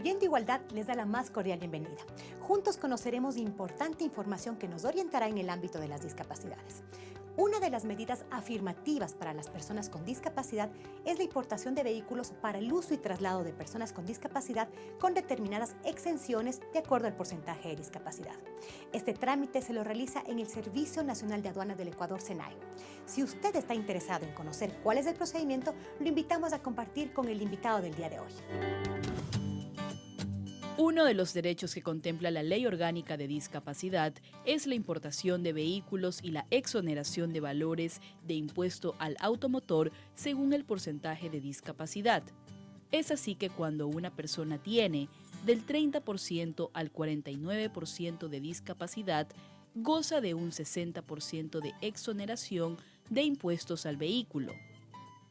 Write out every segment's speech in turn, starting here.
Construyendo Igualdad les da la más cordial bienvenida. Juntos conoceremos importante información que nos orientará en el ámbito de las discapacidades. Una de las medidas afirmativas para las personas con discapacidad es la importación de vehículos para el uso y traslado de personas con discapacidad con determinadas exenciones de acuerdo al porcentaje de discapacidad. Este trámite se lo realiza en el Servicio Nacional de Aduanas del Ecuador, SENAI. Si usted está interesado en conocer cuál es el procedimiento, lo invitamos a compartir con el invitado del día de hoy. Uno de los derechos que contempla la Ley Orgánica de Discapacidad es la importación de vehículos y la exoneración de valores de impuesto al automotor según el porcentaje de discapacidad. Es así que cuando una persona tiene del 30% al 49% de discapacidad, goza de un 60% de exoneración de impuestos al vehículo.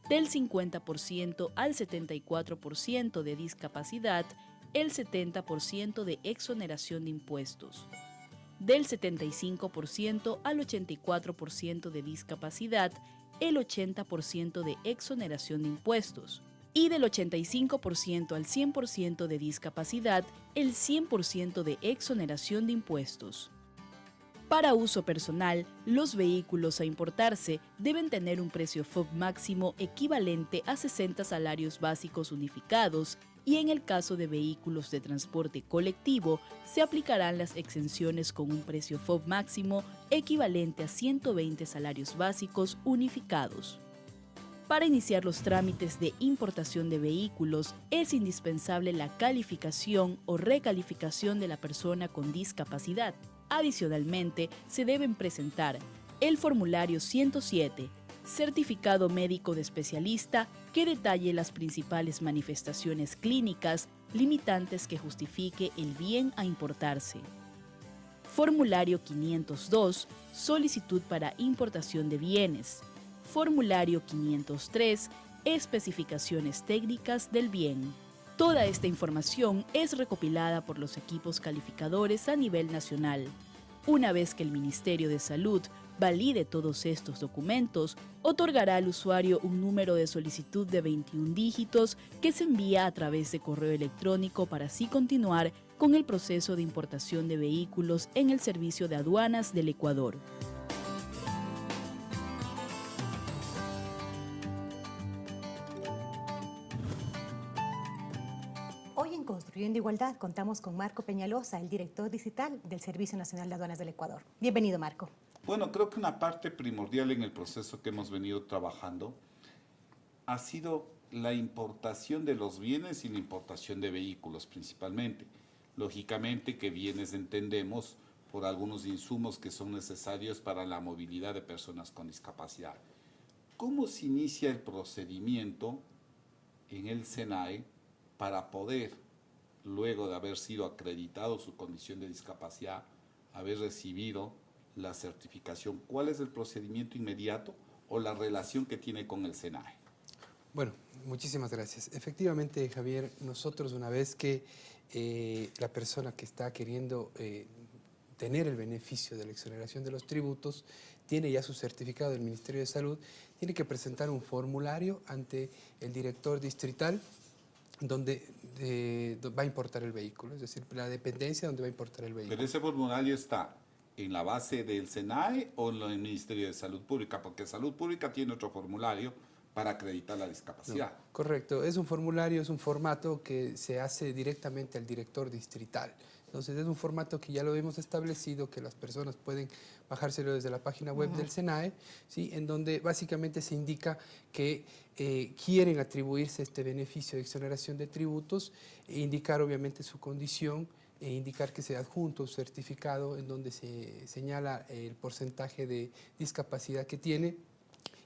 Del 50% al 74% de discapacidad, el 70% de exoneración de impuestos, del 75% al 84% de discapacidad, el 80% de exoneración de impuestos, y del 85% al 100% de discapacidad, el 100% de exoneración de impuestos. Para uso personal, los vehículos a importarse deben tener un precio FOB máximo equivalente a 60 salarios básicos unificados y en el caso de vehículos de transporte colectivo se aplicarán las exenciones con un precio FOB máximo equivalente a 120 salarios básicos unificados. Para iniciar los trámites de importación de vehículos es indispensable la calificación o recalificación de la persona con discapacidad. Adicionalmente, se deben presentar el formulario 107, certificado médico de especialista que detalle las principales manifestaciones clínicas limitantes que justifique el bien a importarse. Formulario 502, solicitud para importación de bienes. Formulario 503, especificaciones técnicas del bien. Toda esta información es recopilada por los equipos calificadores a nivel nacional. Una vez que el Ministerio de Salud valide todos estos documentos, otorgará al usuario un número de solicitud de 21 dígitos que se envía a través de correo electrónico para así continuar con el proceso de importación de vehículos en el Servicio de Aduanas del Ecuador. Construyendo Igualdad contamos con Marco Peñalosa, el director digital del Servicio Nacional de Aduanas del Ecuador. Bienvenido, Marco. Bueno, creo que una parte primordial en el proceso que hemos venido trabajando ha sido la importación de los bienes y la importación de vehículos principalmente. Lógicamente que bienes entendemos por algunos insumos que son necesarios para la movilidad de personas con discapacidad. ¿Cómo se inicia el procedimiento en el SENAE para poder luego de haber sido acreditado su condición de discapacidad, haber recibido la certificación, ¿cuál es el procedimiento inmediato o la relación que tiene con el SENAE? Bueno, muchísimas gracias. Efectivamente, Javier, nosotros una vez que eh, la persona que está queriendo eh, tener el beneficio de la exoneración de los tributos, tiene ya su certificado del Ministerio de Salud, tiene que presentar un formulario ante el director distrital donde va a importar el vehículo, es decir, la dependencia donde va a importar el vehículo. Pero ese formulario está en la base del SENAE o en el Ministerio de Salud Pública, porque Salud Pública tiene otro formulario para acreditar la discapacidad. correcto, es un formulario, es un formato que se hace directamente al director distrital. Entonces es un formato que ya lo hemos establecido, que las personas pueden bajárselo desde la página web del SENAE, ¿sí? en donde básicamente se indica que eh, quieren atribuirse este beneficio de exoneración de tributos, e indicar obviamente su condición, e indicar que se adjunto un certificado en donde se señala el porcentaje de discapacidad que tiene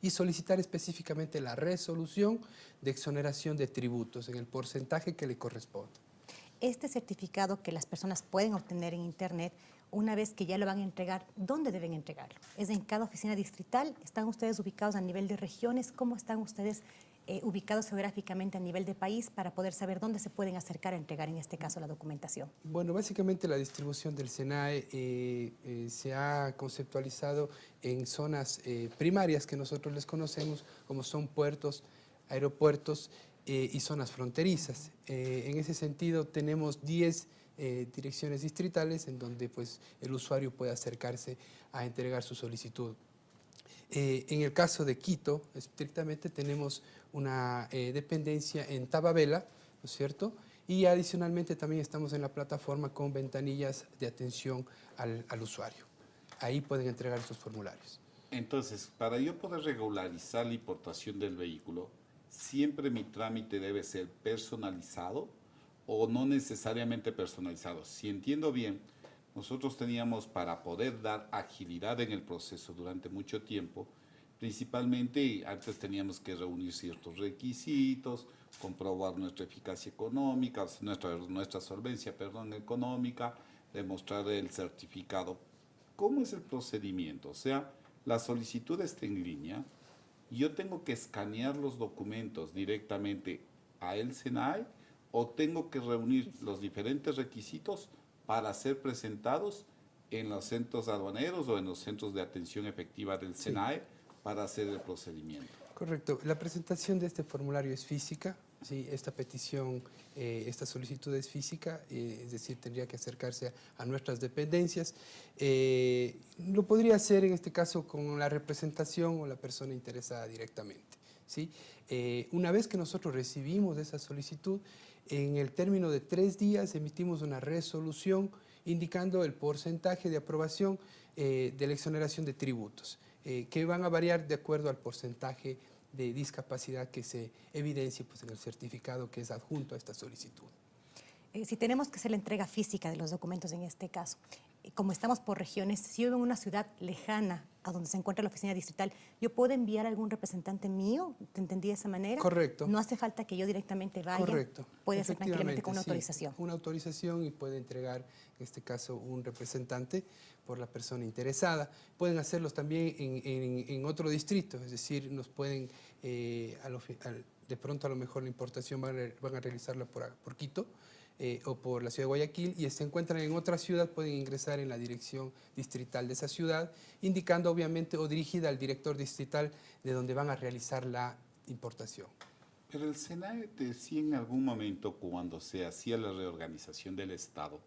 y solicitar específicamente la resolución de exoneración de tributos en el porcentaje que le corresponde este certificado que las personas pueden obtener en Internet, una vez que ya lo van a entregar, ¿dónde deben entregarlo? ¿Es en cada oficina distrital? ¿Están ustedes ubicados a nivel de regiones? ¿Cómo están ustedes eh, ubicados geográficamente a nivel de país para poder saber dónde se pueden acercar a entregar, en este caso, la documentación? Bueno, básicamente la distribución del SENAE eh, eh, se ha conceptualizado en zonas primarias que nosotros les conocemos, como son puertos, aeropuertos, eh, y zonas fronterizas. Eh, en ese sentido tenemos 10 eh, direcciones distritales en donde pues, el usuario puede acercarse a entregar su solicitud. en el caso de Quito, estrictamente tenemos una dependencia en Tababela, ¿no es cierto?, y adicionalmente también estamos en la plataforma con ventanillas de atención al, al usuario. Ahí pueden entregar esos formularios. Entonces, para yo poder regularizar la importación del vehículo, ¿siempre mi trámite debe ser personalizado o no necesariamente personalizado? Si entiendo bien, nosotros teníamos para poder dar agilidad en el proceso durante mucho tiempo, principalmente antes teníamos que reunir ciertos requisitos, comprobar nuestra eficacia económica, nuestra, nuestra solvencia perdón, económica, demostrar el certificado. ¿Cómo es el procedimiento? O sea, la solicitud está en línea, yo tengo que escanear los documentos directamente a el SENAE o tengo que reunir los diferentes requisitos para ser presentados en los centros aduaneros o en los centros de atención efectiva del SENAE para hacer el procedimiento. Correcto. La presentación de este formulario es física, ¿sí? esta petición, eh, esta solicitud es física, eh, es decir, tendría que acercarse a, nuestras dependencias. Eh, lo podría hacer en este caso con la representación o la persona interesada directamente. ¿sí? una vez que nosotros recibimos esa solicitud, en el término de tres días emitimos una resolución indicando el porcentaje de aprobación de la exoneración de tributos. Que van a variar de acuerdo al porcentaje de discapacidad que se evidencie pues, en el certificado que es adjunto a esta solicitud. Eh, si tenemos que hacer la entrega física de los documentos en este caso, como estamos por regiones, si yo vivo en una ciudad lejana a donde se encuentra la oficina distrital, ¿yo puedo enviar a algún representante mío? ¿Te entendí de esa manera? Correcto. No hace falta que yo directamente vaya. Correcto. Puede ser tranquilamente con una autorización. una autorización y puede entregar, en este caso, un representante por la persona interesada. Pueden hacerlos también en, otro distrito, es decir, nos pueden, eh, de pronto a lo mejor la importación van a, van a realizarla por, por Quito, eh, o por la ciudad de Guayaquil y se encuentran en otra ciudad, pueden ingresar en la dirección distrital de esa ciudad, indicando obviamente o dirigida al director distrital de donde van a realizar la importación. Pero el SENAE decía en algún momento cuando se hacía la reorganización del Estado,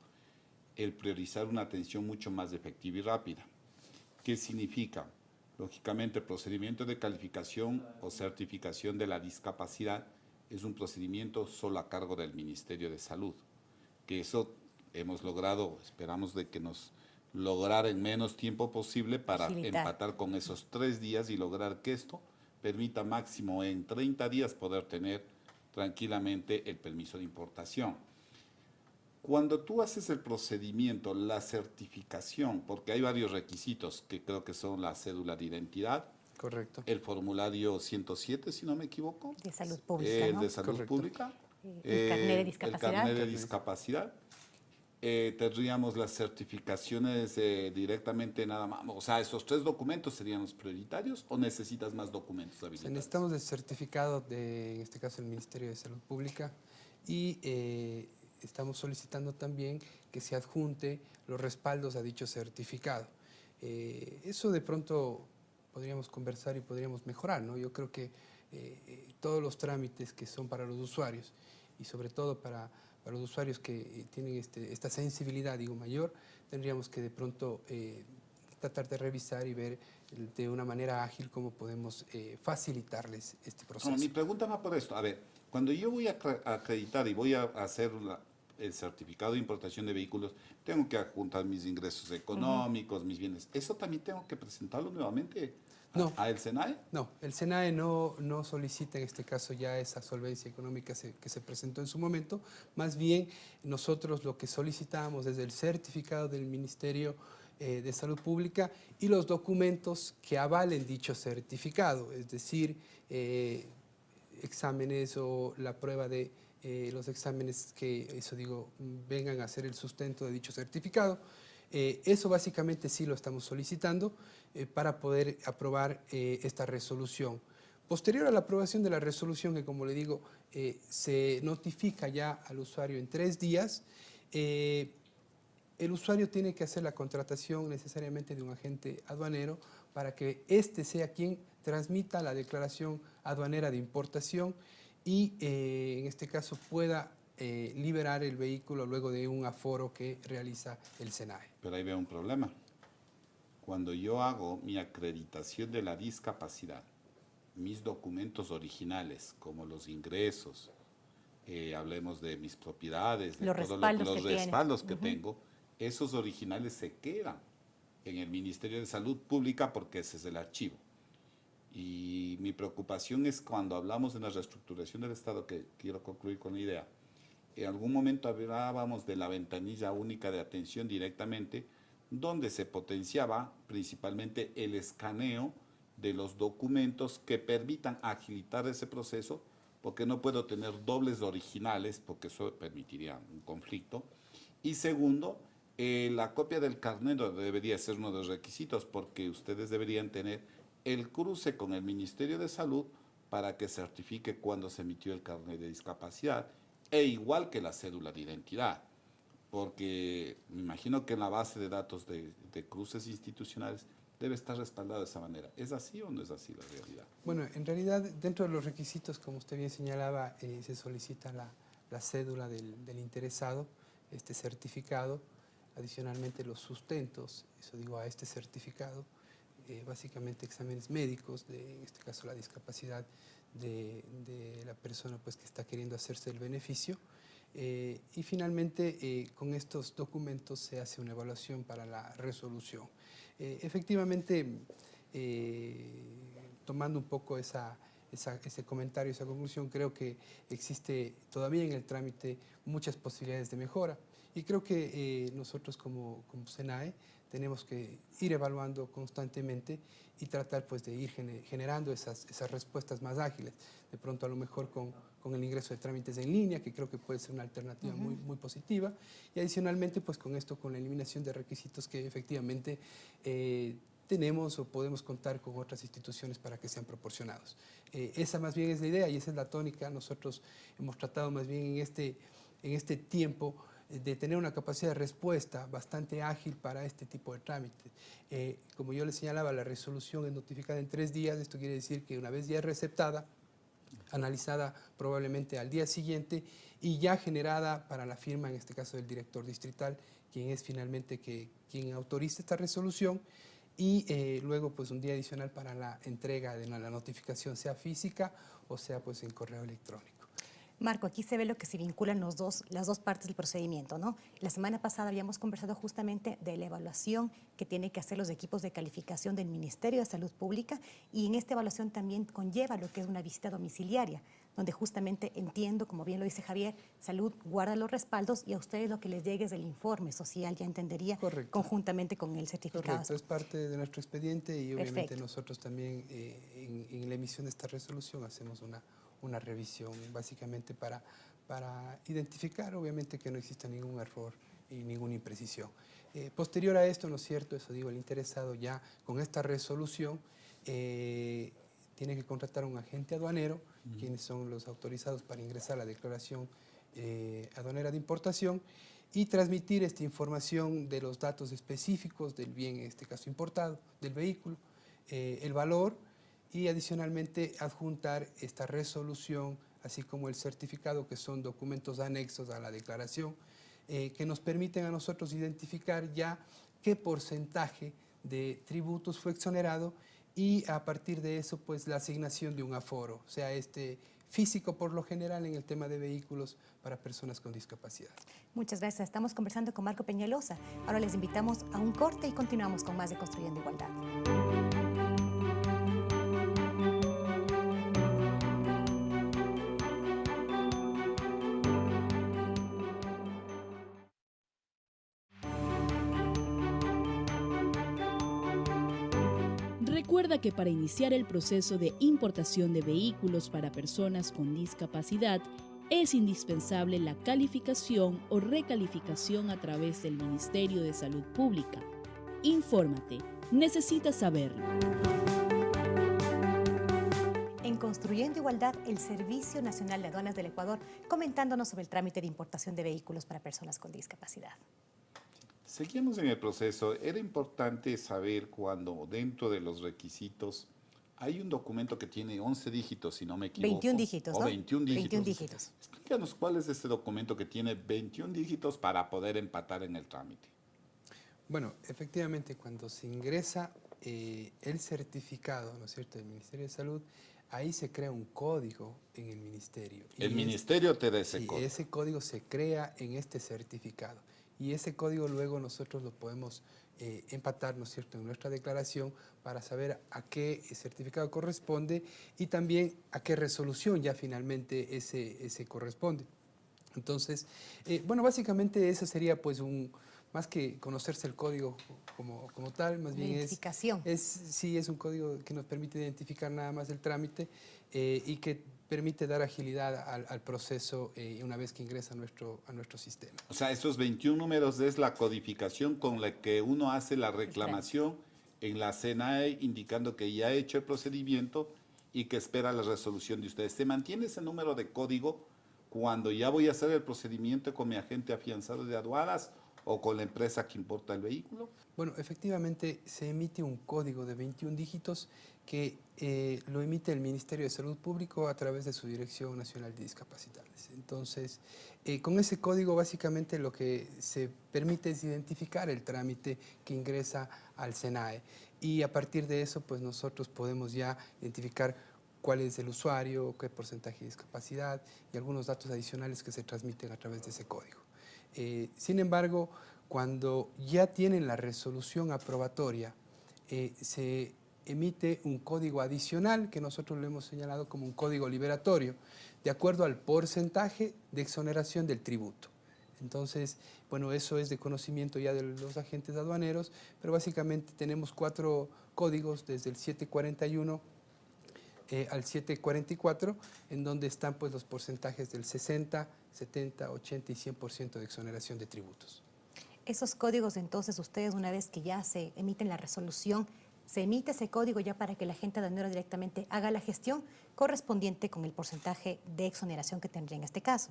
el priorizar una atención mucho más efectiva y rápida. ¿Qué significa? Lógicamente, el procedimiento de calificación o certificación de la discapacidad es un procedimiento solo a cargo del Ministerio de Salud, que eso hemos logrado, esperamos de que nos lograr en menos tiempo posible para empatar con esos tres días y lograr que esto permita máximo en 30 días poder tener tranquilamente el permiso de importación. Cuando tú haces el procedimiento, la certificación, porque hay varios requisitos que creo que son la cédula de identidad, Correcto. El formulario 107, si no me equivoco. De salud pública. El de salud pública. El carnet de discapacidad. El carnet de discapacidad. Eh, tendríamos las certificaciones eh, directamente nada más. O sea, ¿esos tres documentos serían los prioritarios o necesitas más documentos habilitados? necesitamos el certificado de, en este caso, el Ministerio de Salud Pública y eh, estamos solicitando también que se adjunte los respaldos a dicho certificado. eso de pronto podríamos conversar y podríamos mejorar. ¿no? Yo creo que eh, eh, todos los trámites que son para los usuarios y sobre todo para, para los usuarios que eh, tienen este, esta sensibilidad digo, mayor, tendríamos que de pronto tratar de revisar y ver de una manera ágil cómo podemos facilitarles este proceso. mi pregunta va por esto. A ver, cuando yo voy a acreditar y voy a hacer el certificado de importación de vehículos, tengo que adjuntar mis ingresos económicos, mis bienes. ¿Eso también tengo que presentarlo nuevamente? No. ¿A el SENAE? No, el SENAE no, no solicita en este caso ya esa solvencia económica que se presentó en su momento. Más bien, nosotros lo que solicitamos es el certificado del Ministerio eh, de Salud Pública y los documentos que avalen dicho certificado, es decir, eh, exámenes o la prueba de eh, los exámenes que, eso digo, vengan a ser el sustento de dicho certificado. eso básicamente sí lo estamos solicitando. Eh, para poder aprobar eh, esta resolución. Posterior a la aprobación de la resolución, que como le digo, eh, se notifica ya al usuario en tres días, el usuario tiene que hacer la contratación necesariamente de un agente aduanero para que éste sea quien transmita la declaración aduanera de importación y eh, en este caso pueda eh, liberar el vehículo luego de un aforo que realiza el SENAE. Pero ahí veo un problema. Cuando yo hago mi acreditación de la discapacidad, mis documentos originales, como los ingresos, eh, hablemos de mis propiedades, de los todos respaldos, los que, respaldos tiene. que tengo, esos originales se quedan en el Ministerio de Salud Pública porque ese es el archivo. Y mi preocupación es cuando hablamos de la reestructuración del Estado, que quiero concluir con la idea, en algún momento hablábamos de la ventanilla única de atención directamente, donde se potenciaba principalmente el escaneo de los documentos que permitan agilitar ese proceso, porque no puedo tener dobles originales, porque eso permitiría un conflicto. Y segundo, eh, la copia del carnet debería ser uno de los requisitos, porque ustedes deberían tener el cruce con el Ministerio de Salud para que certifique cuándo se emitió el carnet de discapacidad, e igual que la cédula de identidad, porque me imagino que en la base de datos de, de cruces institucionales debe estar respaldado de esa manera. ¿Es así o no es así la realidad? Bueno, en realidad, dentro de los requisitos, como usted bien señalaba, eh, se solicita la, la cédula del, del, interesado, este certificado, adicionalmente los sustentos, eso digo, a este certificado, eh, básicamente exámenes médicos, de, en este caso la discapacidad de, la persona pues, que está queriendo hacerse el beneficio, eh, y finalmente eh, con estos documentos se hace una evaluación para la resolución. Eh, efectivamente, tomando un poco esa, ese comentario, esa conclusión, creo que existe todavía en el trámite muchas posibilidades de mejora y creo que nosotros como, como SENAE tenemos que ir evaluando constantemente y tratar pues, de ir generando esas, esas respuestas más ágiles. De pronto a lo mejor con, con el ingreso de trámites en línea, que creo que puede ser una alternativa uh -huh. muy, muy positiva. Y adicionalmente pues con esto, con la eliminación de requisitos que efectivamente eh, tenemos o podemos contar con otras instituciones para que sean proporcionados. Eh, esa más bien es la idea y esa es la tónica. Nosotros hemos tratado más bien en este, en este tiempo de tener una capacidad de respuesta bastante ágil para este tipo de trámites. Eh, como yo les señalaba, la resolución es notificada en tres días, esto quiere decir que una vez ya receptada, analizada probablemente al día siguiente y ya generada para la firma, en este caso del director distrital, quien es finalmente que, quien autoriza esta resolución, y eh, luego pues un día adicional para la entrega de la notificación, sea física o sea pues en correo electrónico. Marco, aquí se ve lo que se vinculan los dos, las dos partes del procedimiento, ¿no? La semana pasada habíamos conversado justamente de la evaluación que tienen que hacer los equipos de calificación del Ministerio de Salud Pública y en esta evaluación también conlleva lo que es una visita domiciliaria, donde justamente entiendo, como bien lo dice Javier, Salud guarda los respaldos y a ustedes lo que les llegue es el informe social, ya entendería, Correcto. conjuntamente con el certificado. Correcto, es parte de nuestro expediente y obviamente Perfecto. nosotros también eh, en, en la emisión de esta resolución hacemos una una revisión básicamente para, para identificar obviamente que no exista ningún error y ninguna imprecisión. Eh, posterior a esto, ¿no es cierto? Eso digo, el interesado ya con esta resolución eh, tiene que contratar a un agente aduanero, uh -huh. quienes son los autorizados para ingresar la declaración eh, aduanera de importación y transmitir esta información de los datos específicos del bien, en este caso importado, del vehículo, eh, el valor, y adicionalmente adjuntar esta resolución, así como el certificado, que son documentos anexos a la declaración, eh, que nos permiten a nosotros identificar ya qué porcentaje de tributos fue exonerado y a partir de eso, pues la asignación de un aforo, o sea, este físico por lo general en el tema de vehículos para personas con discapacidad. Muchas gracias. Estamos conversando con Marco Peñalosa. Ahora les invitamos a un corte y continuamos con más de Construyendo Igualdad. Recuerda que para iniciar el proceso de importación de vehículos para personas con discapacidad es indispensable la calificación o recalificación a través del Ministerio de Salud Pública. Infórmate, necesitas saberlo. En Construyendo Igualdad, el Servicio Nacional de Aduanas del Ecuador, comentándonos sobre el trámite de importación de vehículos para personas con discapacidad. Seguimos en el proceso. Era importante saber cuando dentro de los requisitos Hay un documento que tiene 11 dígitos, si no me equivoco. 21 dígitos, O ¿no? 21 dígitos. 21 dígitos. Explícanos cuál es ese documento que tiene 21 dígitos para poder empatar en el trámite. Bueno, efectivamente, cuando se ingresa eh, el certificado, ¿no es cierto?, del Ministerio de Salud, ahí se crea un código en el ministerio. Y El es- ministerio te da ese Sí, código. ese código se crea en este certificado y ese código luego nosotros lo podemos eh, empatar, ¿no es cierto?, en nuestra declaración para saber a qué certificado corresponde y también a qué resolución ya finalmente ese, ese corresponde. Entonces, eh, bueno, básicamente eso sería pues un, más que conocerse el código como, como tal, más bien es, identificación. es, sí, es un código que nos permite identificar nada más el trámite eh, y que permite dar agilidad al, al proceso eh, una vez que ingresa a nuestro, a nuestro sistema. O sea, esos 21 números es la codificación con la que uno hace la reclamación en la CNAE indicando que ya ha hecho el procedimiento y que espera la resolución de ustedes. ¿Se mantiene ese número de código cuando ya voy a hacer el procedimiento con mi agente afianzado de aduanas o con la empresa que importa el vehículo? Bueno, efectivamente se emite un código de 21 dígitos que eh, lo emite el Ministerio de Salud Público a través de su Dirección Nacional de Discapacidades. Entonces, eh, con ese código básicamente lo que se permite es identificar el trámite que ingresa al SENAE y a partir de eso pues nosotros podemos ya identificar cuál es el usuario, qué porcentaje de discapacidad y algunos datos adicionales que se transmiten a través de ese código. Eh, sin embargo, cuando ya tienen la resolución aprobatoria, eh, se emite un código adicional que nosotros lo hemos señalado como un código liberatorio, de acuerdo al porcentaje de exoneración del tributo. Entonces, bueno, eso es de conocimiento ya de los agentes aduaneros, pero básicamente tenemos cuatro códigos desde el 741 eh, al 744, en donde están pues los porcentajes del 60, 70, 80 y 100% de exoneración de tributos. Esos códigos, entonces, ustedes una vez que ya se emiten la resolución, se emite ese código ya para que la gente aduanero directamente haga la gestión correspondiente con el porcentaje de exoneración que tendría en este caso.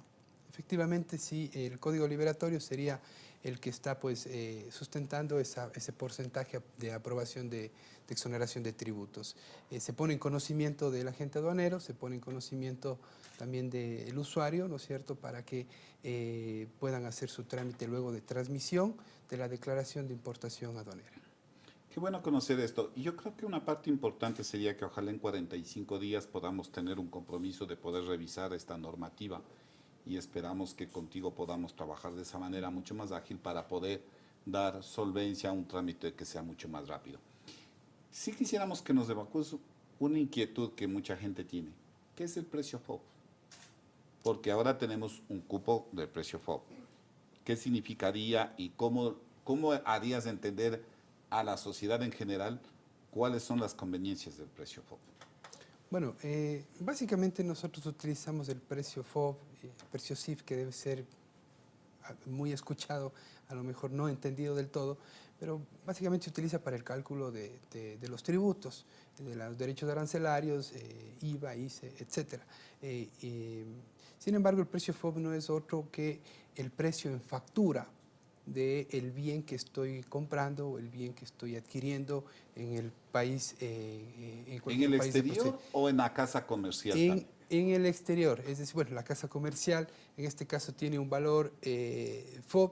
Efectivamente, sí, el código liberatorio sería el que está pues, eh, sustentando esa- ese porcentaje de aprobación de, exoneración de tributos. Eh, se pone en conocimiento del agente aduanero, se pone en conocimiento también del usuario, ¿no es cierto?, para que eh, puedan hacer su trámite luego de transmisión de la declaración de importación aduanera. Qué bueno conocer esto. Y yo creo que una parte importante sería que ojalá en 45 días podamos tener un compromiso de poder revisar esta normativa y esperamos que contigo podamos trabajar de esa manera mucho más ágil para poder dar solvencia a un trámite que sea mucho más rápido. Si quisiéramos que nos evacúes una inquietud que mucha gente tiene, ¿qué es el precio FOB? Porque ahora tenemos un cupo del precio FOB. ¿Qué significaría y cómo, cómo harías entender a la sociedad en general cuáles son las conveniencias del precio FOB? Bueno, eh, básicamente nosotros utilizamos el precio FOB, CIF, que debe ser ah, muy escuchado, a lo mejor no entendido del todo, pero básicamente se utiliza para el cálculo de, de- de los tributos, de los derechos arancelarios, eh, IVA, ICE, etc. Eh, eh, sin embargo, el precio FOB no es otro que el precio en factura del bien que estoy comprando o el bien que estoy adquiriendo en el país. en ¿En cualquier el país de exterior o en la casa comercial? En, también? En el exterior, es decir, bueno, la casa comercial en este caso tiene un valor eh, FOB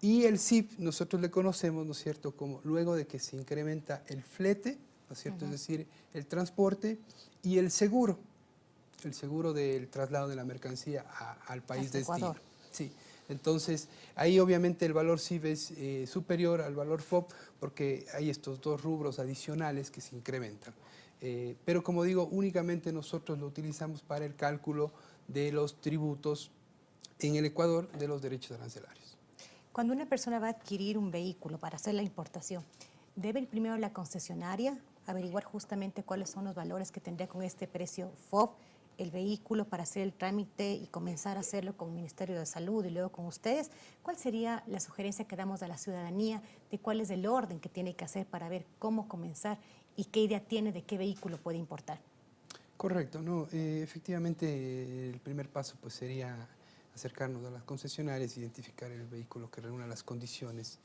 y el SIP nosotros le conocemos, ¿no es cierto?, como luego de que se incrementa el flete, ¿no es cierto?, es decir, el transporte y el seguro, el seguro del traslado de la mercancía a- al país de destino. Ecuador. Sí, entonces ahí obviamente el valor SIB es eh, superior al valor FOB porque hay estos dos rubros adicionales que se incrementan. Eh, pero como digo, únicamente nosotros lo utilizamos para el cálculo de los tributos en el Ecuador de los derechos arancelarios. Cuando una persona va a adquirir un vehículo para hacer la importación, debe primero la concesionaria, averiguar justamente cuáles son los valores que tendría con este precio FOB el vehículo para hacer el trámite y comenzar a hacerlo con el Ministerio de Salud y luego con ustedes. ¿Cuál sería la sugerencia que damos a la ciudadanía de cuál es el orden que tiene que hacer para ver cómo comenzar y qué idea tiene de qué vehículo puede importar? Correcto, no, eh, efectivamente el primer paso pues sería acercarnos a las concesionarias, identificar el vehículo que reúna las condiciones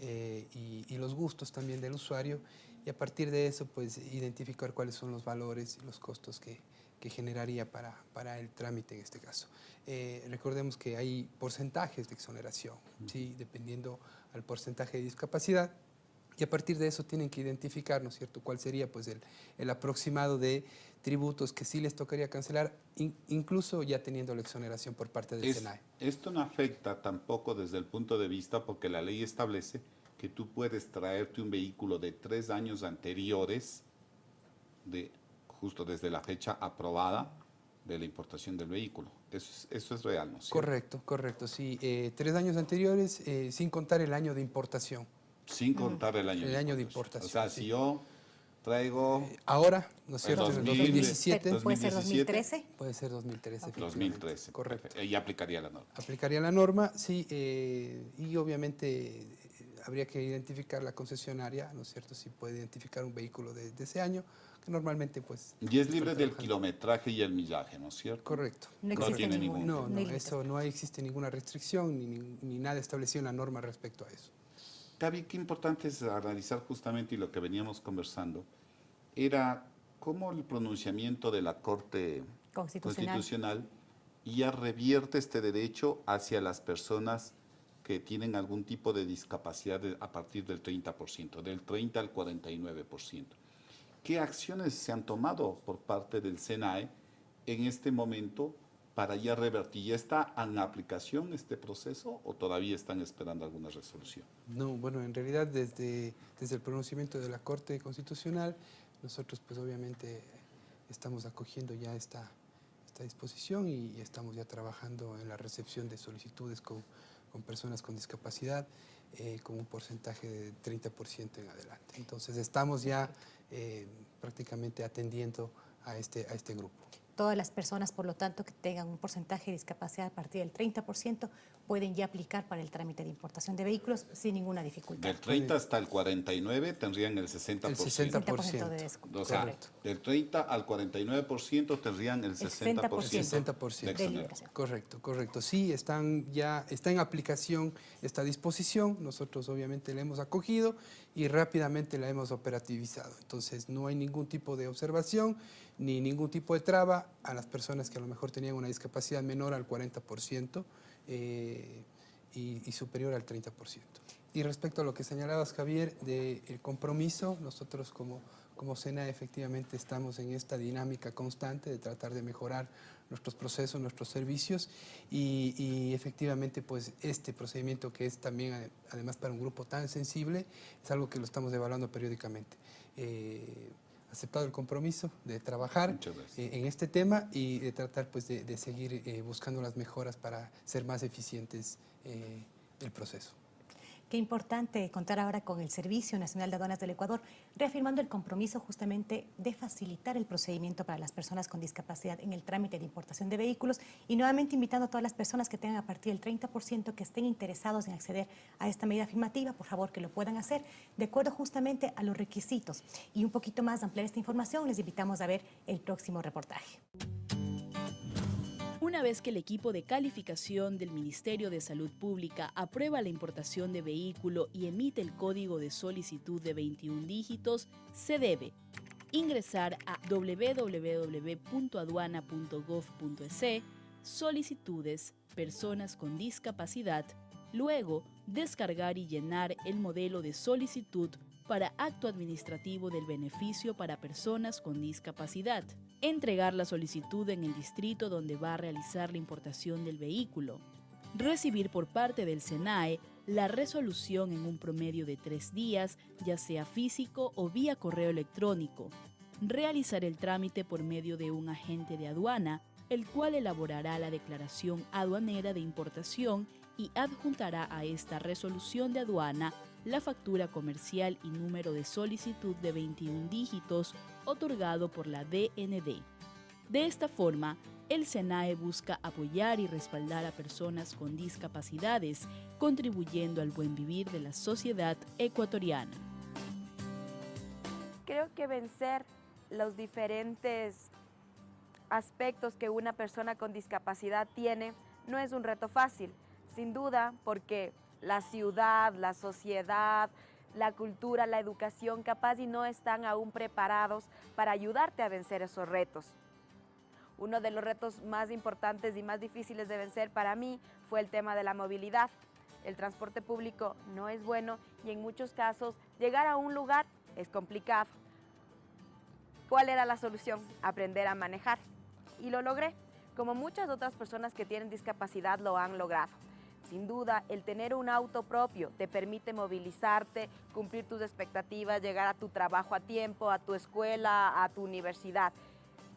eh, y, y los gustos también del usuario y a partir de eso pues identificar cuáles son los valores y los costos que, que generaría para, para, el trámite en este caso. Eh, recordemos que hay porcentajes de exoneración, ¿sí? dependiendo al porcentaje de discapacidad, y a partir de eso tienen que identificar, ¿no es cierto?, cuál sería pues el, el aproximado de tributos que sí les tocaría cancelar, in, incluso ya teniendo la exoneración por parte del es, SENAE. Esto no afecta tampoco desde el punto de vista, porque la ley establece que tú puedes traerte un vehículo de tres años anteriores, de, justo desde la fecha aprobada de la importación del vehículo. Eso es, eso es real, ¿no es Correcto, correcto, sí. Eh, tres años anteriores, eh, sin contar el año de importación. Sin contar el año, el de, año importación. de importación. O sea, sí. si yo traigo... Eh, ahora, ¿no es cierto? El En 2000, 2017. ¿Puede ser 2017? 2013? Puede ser 2013. Ok. 2013. Correcto. Y aplicaría la norma. Aplicaría la norma, sí, eh, y obviamente eh, habría que identificar la concesionaria, ¿no es cierto? Si puede identificar un vehículo de, de ese año, que normalmente pues... Y es libre del kilometraje y el millaje, ¿no es cierto? Correcto. No No tiene ningún, No, no, eso no existe ninguna restricción ni, ni- ni nada establecido en la norma respecto a eso. Gaby, qué importante es analizar justamente y lo que veníamos conversando, era cómo el pronunciamiento de la Corte Constitucional. Constitucional ya revierte este derecho hacia las personas que tienen algún tipo de discapacidad a partir del 30%, del 30 al 49%. ¿Qué acciones se han tomado por parte del SENAE en este momento para ya revertir? ¿Ya está en aplicación este proceso o todavía están esperando alguna resolución? No, bueno, en realidad desde, desde el pronunciamiento de la Corte Constitucional, nosotros pues obviamente estamos acogiendo ya esta, esta disposición y, estamos ya trabajando en la recepción de solicitudes con, con personas con discapacidad eh, con un porcentaje de 30% en adelante. Entonces estamos ya eh, prácticamente atendiendo a este, a este grupo. Todas las personas, por lo tanto, que tengan un porcentaje de discapacidad a partir del 30% pueden ya aplicar para el trámite de importación de vehículos sin ninguna dificultad. Del 30 hasta el 49 tendrían el 60%. El 60%. 60% de descuento. O sea, Correcto. del 30 al 49% tendrían el 60%, 60%. de De exoneración. liberación. Correcto, correcto. Sí, están ya, está en aplicación esta disposición. Nosotros obviamente la hemos acogido y rápidamente la hemos operativizado. Entonces no hay ningún tipo de observación ni ningún tipo de traba a las personas que a lo mejor tenían una discapacidad menor al 40% eh, y, superior al 30%. Y respecto a lo que señalabas, Javier, del compromiso, nosotros como, como SENA efectivamente estamos en esta dinámica constante de tratar de mejorar nuestros procesos, nuestros servicios y, efectivamente pues este procedimiento que es también ade- además para un grupo tan sensible es algo que lo estamos evaluando periódicamente. Eh, aceptado el compromiso de trabajar eh, en este tema y de tratar pues de, de seguir eh, buscando las mejoras para ser más eficientes eh, el proceso. Qué importante contar ahora con el Servicio Nacional de Aduanas del Ecuador, reafirmando el compromiso justamente de facilitar el procedimiento para las personas con discapacidad en el trámite de importación de vehículos y nuevamente invitando a todas las personas que tengan a partir del 30% que estén interesados en acceder a esta medida afirmativa, por favor que lo puedan hacer de acuerdo justamente a los requisitos. Y un poquito más ampliar esta información, les invitamos a ver el próximo reportaje. Una vez que el equipo de calificación del Ministerio de Salud Pública aprueba la importación de vehículo y emite el código de solicitud de 21 dígitos, se debe ingresar a www.aduana.gov.es, solicitudes, personas con discapacidad, luego descargar y llenar el modelo de solicitud para acto administrativo del beneficio para personas con discapacidad, entregar la solicitud en el distrito donde va a realizar la importación del vehículo, recibir por parte del SENAE la resolución en un promedio de tres días, ya sea físico o vía correo electrónico, realizar el trámite por medio de un agente de aduana, el cual elaborará la declaración aduanera de importación y adjuntará a esta resolución de aduana la factura comercial y número de solicitud de 21 dígitos otorgado por la DND. De esta forma, el SENAE busca apoyar y respaldar a personas con discapacidades, contribuyendo al buen vivir de la sociedad ecuatoriana. Creo que vencer los diferentes aspectos que una persona con discapacidad tiene no es un reto fácil, sin duda, porque la ciudad, la sociedad, la cultura, la educación, capaz y no están aún preparados para ayudarte a vencer esos retos. Uno de los retos más importantes y más difíciles de vencer para mí fue el tema de la movilidad. El transporte público no es bueno y en muchos casos llegar a un lugar es complicado. ¿Cuál era la solución? Aprender a manejar. Y lo logré, como muchas otras personas que tienen discapacidad lo han logrado. Sin duda, el tener un auto propio te permite movilizarte, cumplir tus expectativas, llegar a tu trabajo a tiempo, a tu escuela, a tu universidad.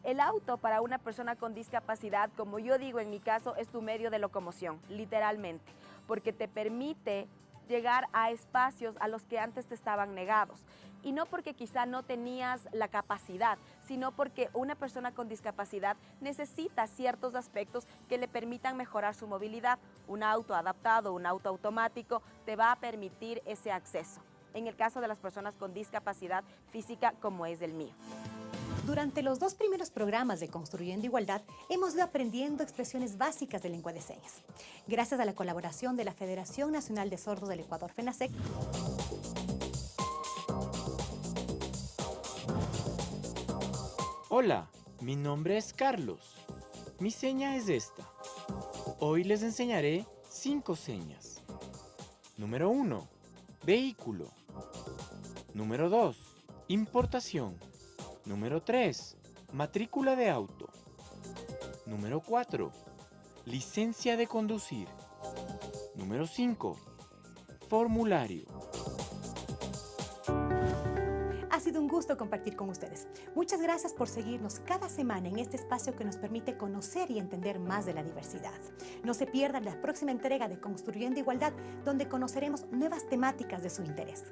El auto para una persona con discapacidad, como yo digo en mi caso, es tu medio de locomoción, literalmente, porque te permite llegar a espacios a los que antes te estaban negados. Y no porque quizá no tenías la capacidad, sino porque una persona con discapacidad necesita ciertos aspectos que le permitan mejorar su movilidad. Un auto adaptado, un auto automático, te va a permitir ese acceso. En el caso de las personas con discapacidad física como es el mío. Durante los dos primeros programas de Construyendo Igualdad, hemos ido aprendiendo expresiones básicas de lengua de señas. Gracias a la colaboración de la Federación Nacional de Sordos del Ecuador, FENASEC, Hola, mi nombre es Carlos. Mi seña es esta. Hoy les enseñaré cinco señas. Número 1. Vehículo. Número 2. Importación. Número 3. Matrícula de auto. Número 4. Licencia de conducir. Número 5. Formulario. Ha sido un gusto compartir con ustedes. Muchas gracias por seguirnos cada semana en este espacio que nos permite conocer y entender más de la diversidad. No se pierdan la próxima entrega de Construyendo Igualdad, donde conoceremos nuevas temáticas de su interés.